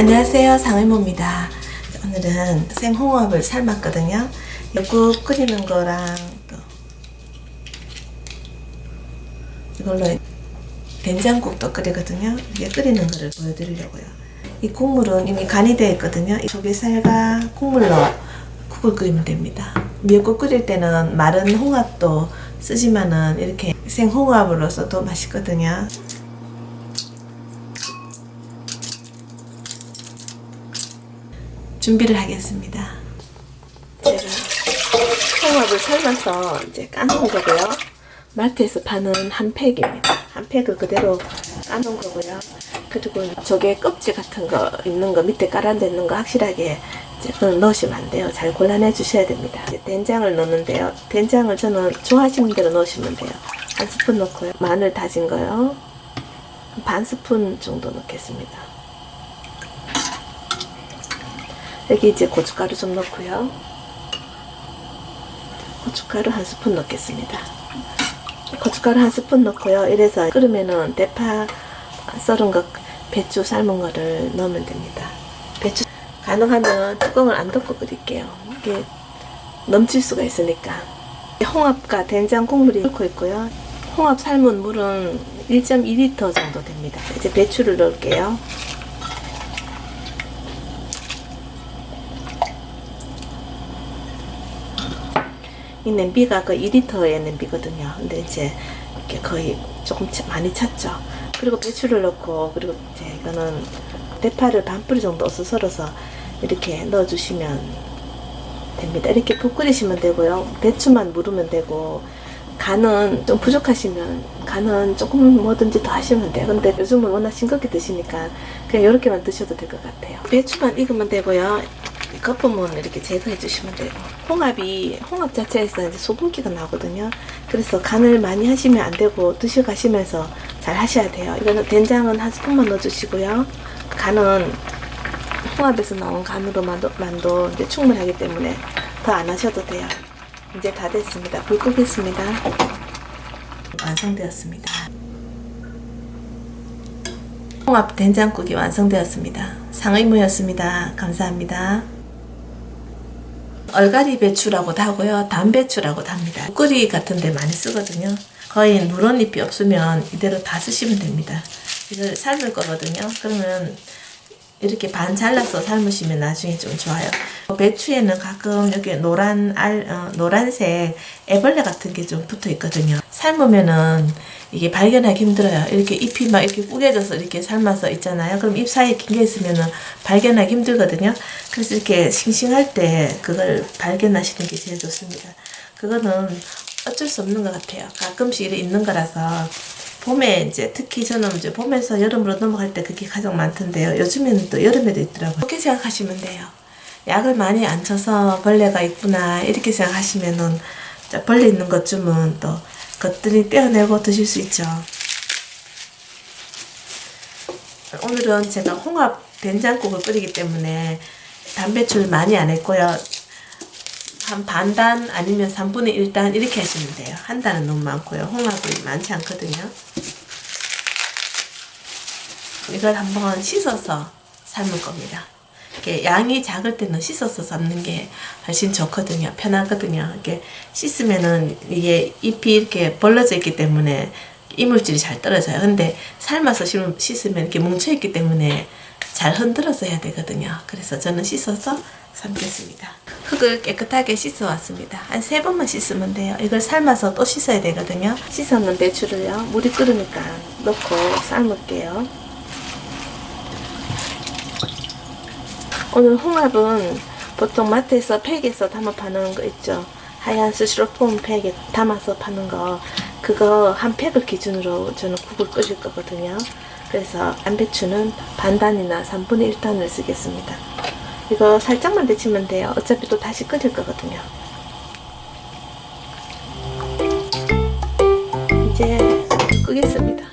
안녕하세요. 상의모입니다. 오늘은 생홍합을 삶았거든요. 국 끓이는 거랑 또 이걸로 된장국도 끓이거든요. 이게 끓이는 거를 보여드리려고요. 이 국물은 이미 간이 되어 있거든요. 이 조개살과 국물로 국을 끓이면 됩니다. 미역국 끓일 때는 마른 홍합도 쓰지만은 이렇게 생홍합으로 써도 맛있거든요 준비를 하겠습니다. 제가 홍합을 삶아서 이제 까놓은 거고요. 마트에서 파는 한 팩입니다. 한 팩을 그대로 까놓은 거고요. 그리고 저게 껍질 같은 거 있는 거 밑에 깔아놓는 거 확실하게 넣으시면 안 돼요. 잘 골라내 주셔야 됩니다. 된장을 넣는데요. 된장을 저는 좋아하시는 대로 넣으시면 돼요. 한 스푼 넣고요. 마늘 다진 거요. 반 스푼 정도 넣겠습니다. 여기 이제 고춧가루 좀 넣고요. 고춧가루 한 스푼 넣겠습니다. 고춧가루 한 스푼 넣고요. 이래서 끓으면은 대파 썰은 것, 배추 삶은 거를 넣으면 됩니다. 배추 가능하면 뚜껑을 안 덮고 끓일게요. 이게 넘칠 수가 있으니까. 홍합과 된장 국물이 넣고 있고요. 홍합 삶은 물은 1.2리터 정도 됩니다. 이제 배추를 넣을게요. 이 냄비가 그 2리터의 냄비거든요. 근데 이제 이렇게 거의 조금 많이 찼죠. 그리고 배추를 넣고 그리고 이제 이거는 대파를 반 뿌리 정도 어서 썰어서 이렇게 넣어주시면 됩니다. 이렇게 푹 끓이시면 되고요. 배추만 무르면 되고 간은 좀 부족하시면 간은 조금 뭐든지 더 하시면 돼요. 근데 요즘은 워낙 싱겁게 드시니까 그냥 이렇게만 드셔도 될 것 같아요. 배추만 익으면 되고요. 거품은 이렇게 제거해 주시면 되고 홍합이 홍합 자체에서 이제 소금기가 나거든요. 그래서 간을 많이 하시면 안 되고 드셔 가시면서 잘 하셔야 돼요. 이거는 된장은 한 스푼만 넣어 주시고요. 간은 홍합에서 나온 간으로만 만도 이제 충분하기 때문에 더 안 하셔도 돼요. 이제 다 됐습니다. 불 끄겠습니다. 완성되었습니다. 홍합 된장국이 완성되었습니다. 상의무였습니다. 감사합니다 얼갈이 배추라고도 하고요. 담배추라고도 합니다. 끓이 같은 데 많이 쓰거든요. 거의 누런 잎이 없으면 이대로 다 쓰시면 됩니다. 이걸 삶을 거거든요. 그러면 이렇게 반 잘라서 삶으시면 나중에 좀 좋아요. 배추에는 가끔 여기 노란 알, 어, 노란색 애벌레 같은 게 좀 붙어 있거든요. 삶으면은 이게 발견하기 힘들어요. 이렇게 잎이 막 이렇게 꾸겨져서 이렇게 삶아서 있잖아요. 그럼 잎 사이에 긴 게 있으면은 발견하기 힘들거든요. 그래서 이렇게 싱싱할 때 그걸 발견하시는 게 제일 좋습니다. 그거는 어쩔 수 없는 것 같아요. 가끔씩 있는 거라서 봄에 이제 특히 저는 이제 봄에서 여름으로 넘어갈 때 그게 가장 많던데요. 요즘에는 또 여름에도 있더라고요. 그렇게 생각하시면 돼요. 약을 많이 안 쳐서 벌레가 있구나 이렇게 생각하시면은 벌레 있는 것쯤은 또 것들이 떼어내고 드실 수 있죠. 오늘은 제가 홍합 된장국을 끓이기 때문에 단배추를 많이 안 했고요. 한 반단 아니면 3분의 1단 이렇게 하시면 돼요. 한 단은 너무 많고요. 홍합이 많지 않거든요. 이걸 한번 씻어서 삶을 겁니다. 이렇게 양이 작을 때는 씻어서 삶는 게 훨씬 좋거든요. 편하거든요. 이렇게 씻으면은 이게 잎이 이렇게 벌러져 있기 때문에 이물질이 잘 떨어져요. 근데 삶아서 씻으면 이렇게 뭉쳐있기 때문에 잘 흔들어서 해야 되거든요. 그래서 저는 씻어서 삶겠습니다. 흙을 깨끗하게 씻어 왔습니다. 한 세 번만 씻으면 돼요. 이걸 삶아서 또 씻어야 되거든요. 씻었는 배추를요. 물이 끓으니까 넣고 삶을게요. 오늘 홍합은 보통 마트에서 팩에서 담아 파는 거 있죠. 하얀 스티로폼 팩에 담아서 파는 거 그거 한 팩을 기준으로 저는 국을 끓일 거거든요. 그래서 안배추는 반단이나 3분의 1단을 쓰겠습니다. 이거 살짝만 데치면 돼요. 어차피 또 다시 끓일 거거든요. 이제 끄겠습니다.